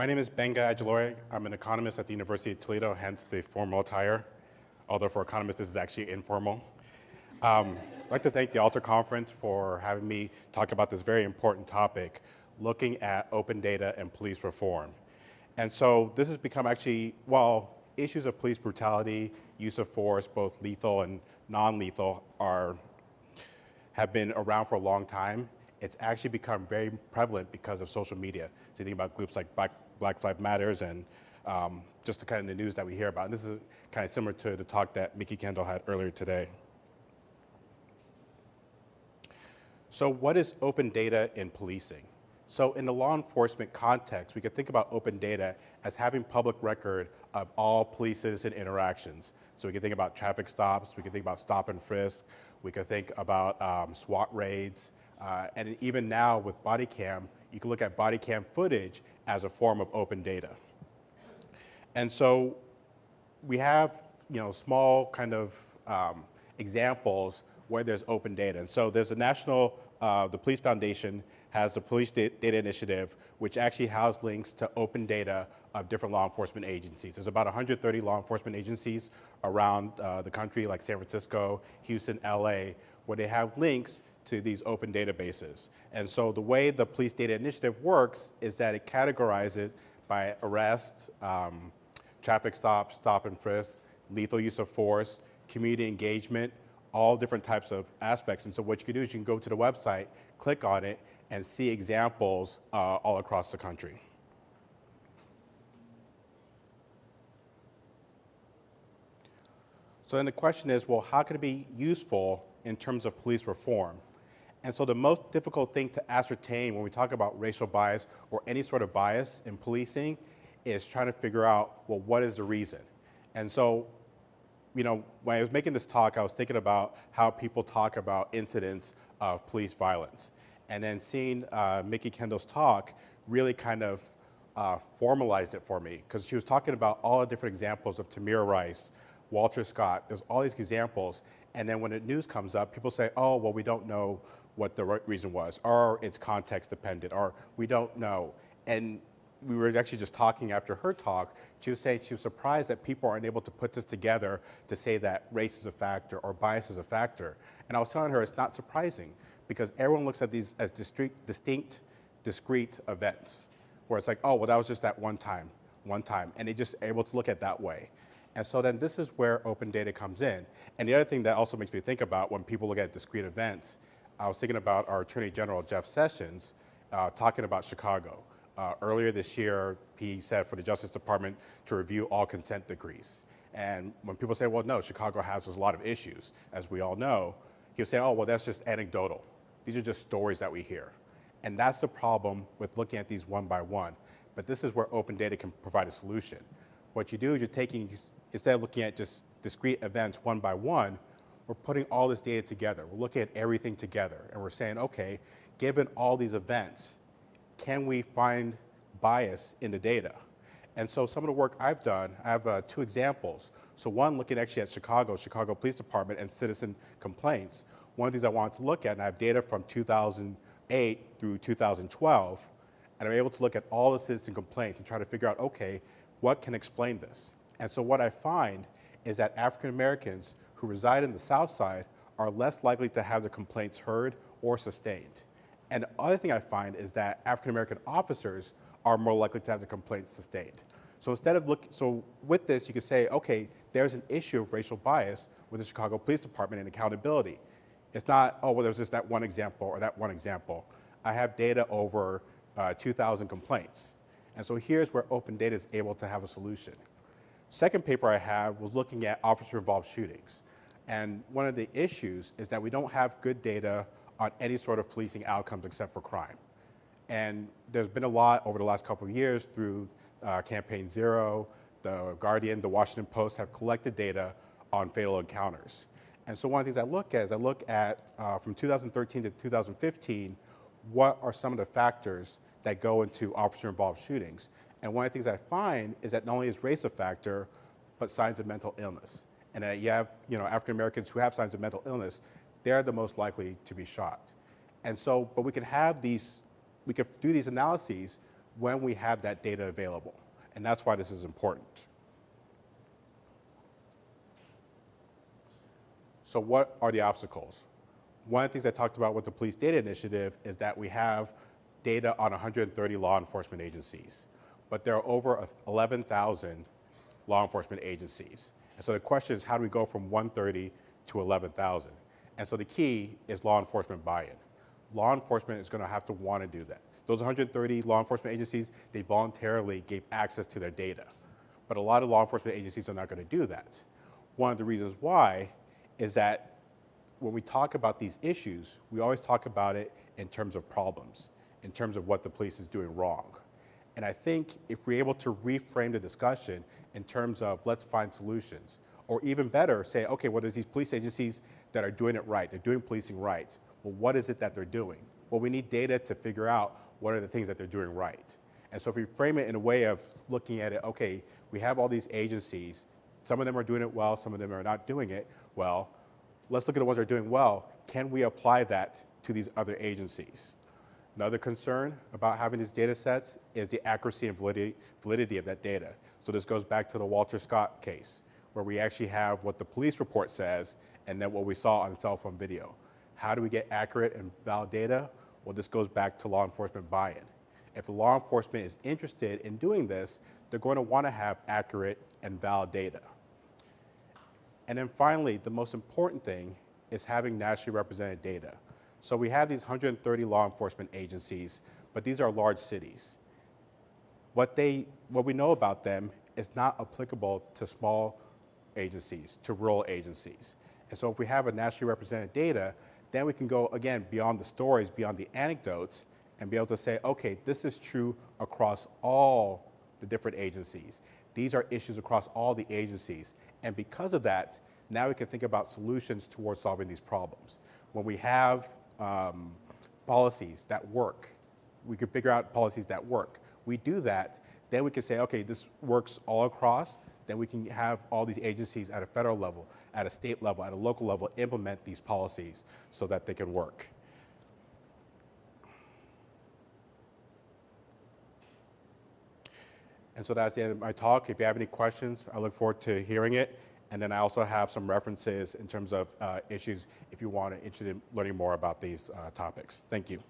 My name is Benga Ajilore. I'm an economist at the University of Toledo, hence the formal attire, although for economists this is actually informal. Um, I'd like to thank the Alter Conference for having me talk about this very important topic, looking at open data and police reform. And so this has become actually, while issues of police brutality, use of force, both lethal and non-lethal, are have been around for a long time, it's actually become very prevalent because of social media. So you think about groups like Black, Black Lives Matters and um, just the kind of the news that we hear about. And this is kind of similar to the talk that Mikki Kendall had earlier today. So what is open data in policing? So in the law enforcement context, we could think about open data as having public record of all police-citizen interactions. So we could think about traffic stops, we could think about stop and frisk, we could think about um, SWAT raids, uh, and even now with body cam, you can look at body cam footage as a form of open data. And so we have, you know, small kind of um, examples where there's open data. And so there's a national, uh, the Police Foundation has the Police Data Initiative, which actually has links to open data of different law enforcement agencies. There's about 130 law enforcement agencies around uh, the country, like San Francisco, Houston, LA, where they have links to these open databases. And so the way the Police Data Initiative works is that it categorizes by arrests, um, traffic stops, stop and frisk, lethal use of force, community engagement, all different types of aspects. And so what you can do is you can go to the website, click on it, and see examples uh, all across the country. So then the question is, well, how can it be useful in terms of police reform? And so the most difficult thing to ascertain when we talk about racial bias or any sort of bias in policing is trying to figure out, well, what is the reason? And so you know, when I was making this talk, I was thinking about how people talk about incidents of police violence. And then seeing uh, Mikki Kendall's talk really kind of uh, formalized it for me because she was talking about all the different examples of Tamir Rice, Walter Scott, there's all these examples. And then when the news comes up, people say, oh, well, we don't know what the reason was, or it's context dependent, or we don't know. And we were actually just talking after her talk, she was saying she was surprised that people aren't able to put this together to say that race is a factor or bias is a factor. And I was telling her it's not surprising because everyone looks at these as distinct, distinct discrete events where it's like, oh, well, that was just that one time, one time. And they just able to look at that way. And so then this is where open data comes in. And the other thing that also makes me think about when people look at discrete events, I was thinking about our Attorney General, Jeff Sessions, uh, talking about Chicago. Uh, earlier this year, he said for the Justice Department to review all consent decrees. And when people say, well, no, Chicago has a lot of issues, as we all know, he'll say, oh, well, that's just anecdotal. These are just stories that we hear. And that's the problem with looking at these one by one. But this is where open data can provide a solution. What you do is you're taking, instead of looking at just discrete events one by one, we're putting all this data together. We're looking at everything together. And we're saying, okay, given all these events, can we find bias in the data? And so some of the work I've done, I have uh, two examples. So one looking actually at Chicago, Chicago Police Department and citizen complaints. One of these I wanted to look at, and I have data from 2008 through 2012, and I'm able to look at all the citizen complaints and try to figure out, okay, what can explain this? And so what I find is that African Americans who reside in the South Side are less likely to have their complaints heard or sustained. And the other thing I find is that African American officers are more likely to have their complaints sustained. So instead of look, so with this, you could say, okay, there's an issue of racial bias with the Chicago Police Department and accountability. It's not, oh, well, there's just that one example or that one example. I have data over uh, 2,000 complaints. And so here's where open data is able to have a solution. Second paper I have was looking at officer-involved shootings. And one of the issues is that we don't have good data on any sort of policing outcomes except for crime. And there's been a lot over the last couple of years through uh, Campaign Zero, the Guardian, the Washington Post have collected data on fatal encounters. And so one of the things I look at is I look at uh, from 2013 to 2015, what are some of the factors that go into officer-involved shootings? And one of the things I find is that not only is race a factor, but signs of mental illness. And that you have, you know, African Americans who have signs of mental illness, they're the most likely to be shot. And so, but we can have these, we can do these analyses when we have that data available. And that's why this is important. So what are the obstacles? One of the things I talked about with the Police Data Initiative is that we have data on 130 law enforcement agencies, but there are over 11,000 law enforcement agencies. And so the question is, how do we go from 130 to 11,000? And so the key is law enforcement buy-in. Law enforcement is going to have to want to do that. Those 130 law enforcement agencies, they voluntarily gave access to their data. But a lot of law enforcement agencies are not going to do that. One of the reasons why is that when we talk about these issues, we always talk about it in terms of problems, in terms of what the police is doing wrong. And I think if we're able to reframe the discussion in terms of let's find solutions, or even better, say, okay, well, there's these police agencies that are doing it right, they're doing policing right. Well, what is it that they're doing? Well, we need data to figure out what are the things that they're doing right. And so if we frame it in a way of looking at it, okay, we have all these agencies, some of them are doing it well, some of them are not doing it well. Let's look at the ones that are doing well. Can we apply that to these other agencies? Another concern about having these data sets is the accuracy and validity, validity of that data. So this goes back to the Walter Scott case, where we actually have what the police report says and then what we saw on cell phone video. How do we get accurate and valid data? Well, this goes back to law enforcement buy-in. If the law enforcement is interested in doing this, they're going to want to have accurate and valid data. And then finally, the most important thing is having nationally represented data. So we have these 130 law enforcement agencies, but these are large cities. What, they, what we know about them is not applicable to small agencies, to rural agencies. And so if we have a nationally represented data, then we can go, again, beyond the stories, beyond the anecdotes, and be able to say, okay, this is true across all the different agencies. These are issues across all the agencies. And because of that, now we can think about solutions towards solving these problems. When we have um, policies that work, we can figure out policies that work. We do that, then we can say, okay, this works all across, then we can have all these agencies at a federal level, at a state level, at a local level, implement these policies so that they can work. And so that's the end of my talk. If you have any questions, I look forward to hearing it. And then I also have some references in terms of uh, issues if you want to interested in learning more about these uh, topics. Thank you.